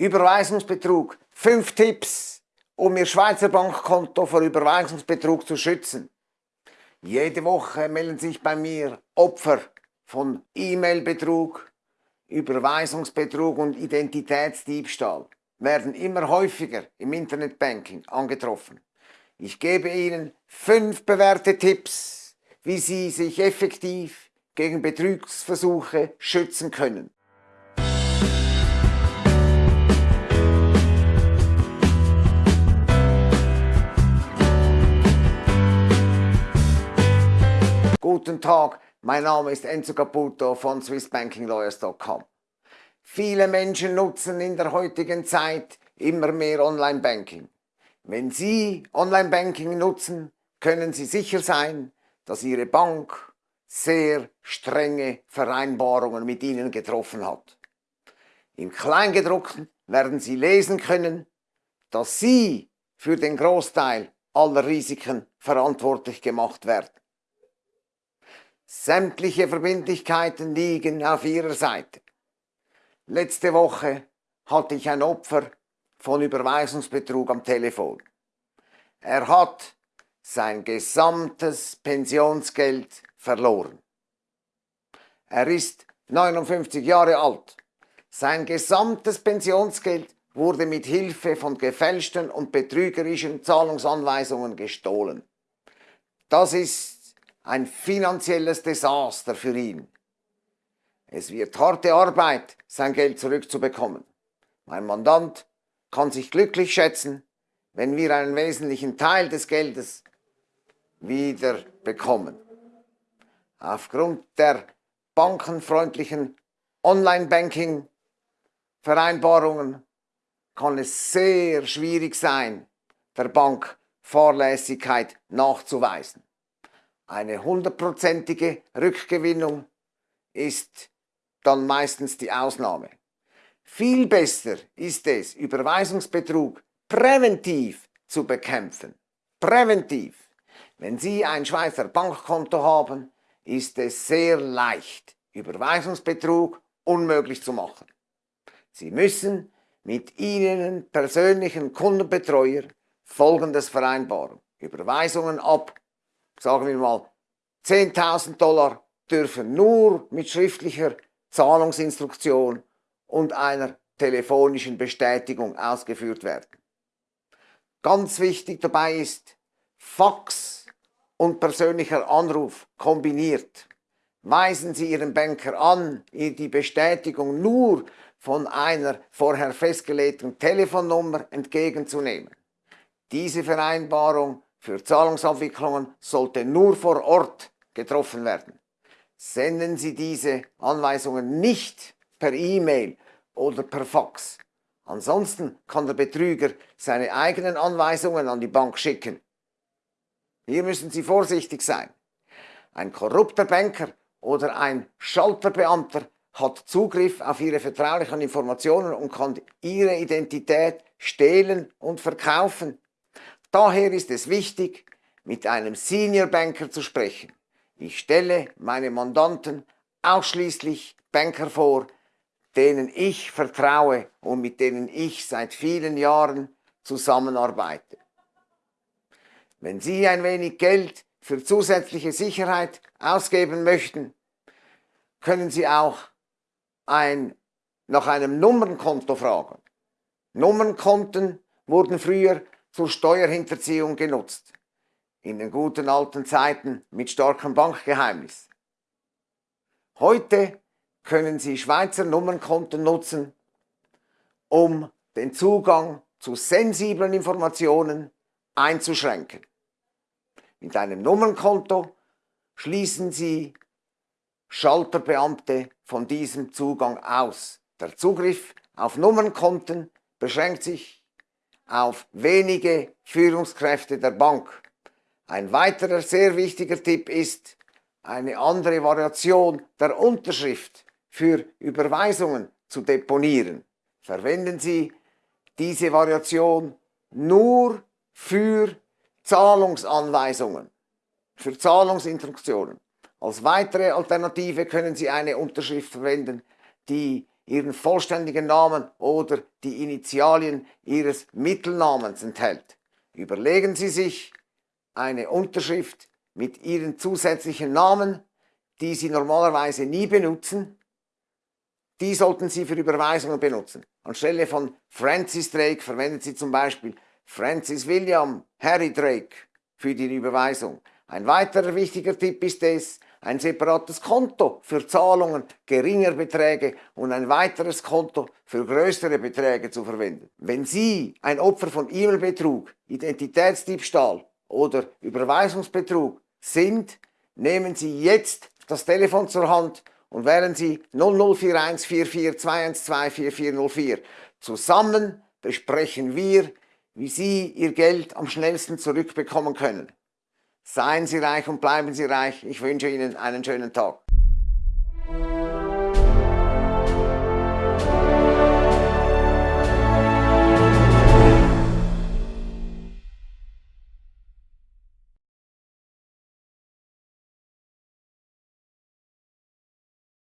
Überweisungsbetrug. Fünf Tipps, um Ihr Schweizer Bankkonto vor Überweisungsbetrug zu schützen. Jede Woche melden sich bei mir Opfer von E-Mail-Betrug, Überweisungsbetrug und Identitätsdiebstahl werden immer häufiger im Internetbanking angetroffen. Ich gebe Ihnen fünf bewährte Tipps, wie Sie sich effektiv gegen Betrugsversuche schützen können. Guten Tag, mein Name ist Enzo Caputo von SwissBankingLawyers.com. Viele Menschen nutzen in der heutigen Zeit immer mehr Online-Banking. Wenn Sie Online-Banking nutzen, können Sie sicher sein, dass Ihre Bank sehr strenge Vereinbarungen mit Ihnen getroffen hat. Im Kleingedruckten werden Sie lesen können, dass Sie für den Großteil aller Risiken verantwortlich gemacht werden. Sämtliche Verbindlichkeiten liegen auf Ihrer Seite. Letzte Woche hatte ich ein Opfer von Überweisungsbetrug am Telefon. Er hat sein gesamtes Pensionsgeld verloren. Er ist 59 Jahre alt. Sein gesamtes Pensionsgeld wurde mit Hilfe von gefälschten und betrügerischen Zahlungsanweisungen gestohlen. Das ist ein finanzielles Desaster für ihn. Es wird harte Arbeit, sein Geld zurückzubekommen. Mein Mandant kann sich glücklich schätzen, wenn wir einen wesentlichen Teil des Geldes wieder bekommen. Aufgrund der bankenfreundlichen Online-Banking-Vereinbarungen kann es sehr schwierig sein, der Bank Fahrlässigkeit nachzuweisen. Eine hundertprozentige Rückgewinnung ist dann meistens die Ausnahme. Viel besser ist es, Überweisungsbetrug präventiv zu bekämpfen. Präventiv. Wenn Sie ein Schweizer Bankkonto haben, ist es sehr leicht, Überweisungsbetrug unmöglich zu machen. Sie müssen mit Ihnen persönlichen Kundenbetreuer folgendes vereinbaren. Überweisungen ab, sagen wir mal, 10.000 Dollar dürfen nur mit schriftlicher Zahlungsinstruktion und einer telefonischen Bestätigung ausgeführt werden. Ganz wichtig dabei ist Fax und persönlicher Anruf kombiniert. Weisen Sie Ihren Banker an, die Bestätigung nur von einer vorher festgelegten Telefonnummer entgegenzunehmen. Diese Vereinbarung für Zahlungsabwicklungen sollte nur vor Ort getroffen werden. Senden Sie diese Anweisungen nicht per E-Mail oder per Fax. Ansonsten kann der Betrüger seine eigenen Anweisungen an die Bank schicken. Hier müssen Sie vorsichtig sein. Ein korrupter Banker oder ein Schalterbeamter hat Zugriff auf Ihre vertraulichen Informationen und kann Ihre Identität stehlen und verkaufen. Daher ist es wichtig, mit einem Senior Banker zu sprechen. Ich stelle meine Mandanten ausschließlich Banker vor, denen ich vertraue und mit denen ich seit vielen Jahren zusammenarbeite. Wenn Sie ein wenig Geld für zusätzliche Sicherheit ausgeben möchten, können Sie auch ein, nach einem Nummernkonto fragen. Nummernkonten wurden früher zur Steuerhinterziehung genutzt. In den guten alten Zeiten mit starkem Bankgeheimnis. Heute können Sie Schweizer Nummernkonten nutzen, um den Zugang zu sensiblen Informationen einzuschränken. Mit einem Nummernkonto schließen Sie Schalterbeamte von diesem Zugang aus. Der Zugriff auf Nummernkonten beschränkt sich auf wenige Führungskräfte der Bank. Ein weiterer sehr wichtiger Tipp ist eine andere Variation der Unterschrift für Überweisungen zu deponieren. Verwenden Sie diese Variation nur für Zahlungsanweisungen, für Zahlungsinstruktionen. Als weitere Alternative können Sie eine Unterschrift verwenden, die Ihren vollständigen Namen oder die Initialien Ihres Mittelnamens enthält. Überlegen Sie sich eine Unterschrift mit Ihren zusätzlichen Namen, die Sie normalerweise nie benutzen, die sollten Sie für Überweisungen benutzen. Anstelle von Francis Drake verwenden Sie zum Beispiel Francis William Harry Drake für die Überweisung. Ein weiterer wichtiger Tipp ist es, ein separates Konto für Zahlungen geringer Beträge und ein weiteres Konto für größere Beträge zu verwenden. Wenn Sie ein Opfer von E-Mail-Betrug, Identitätsdiebstahl oder Überweisungsbetrug sind, nehmen Sie jetzt das Telefon zur Hand und wählen Sie 0041 44 4404. Zusammen besprechen wir, wie Sie Ihr Geld am schnellsten zurückbekommen können. Seien Sie reich und bleiben Sie reich. Ich wünsche Ihnen einen schönen Tag.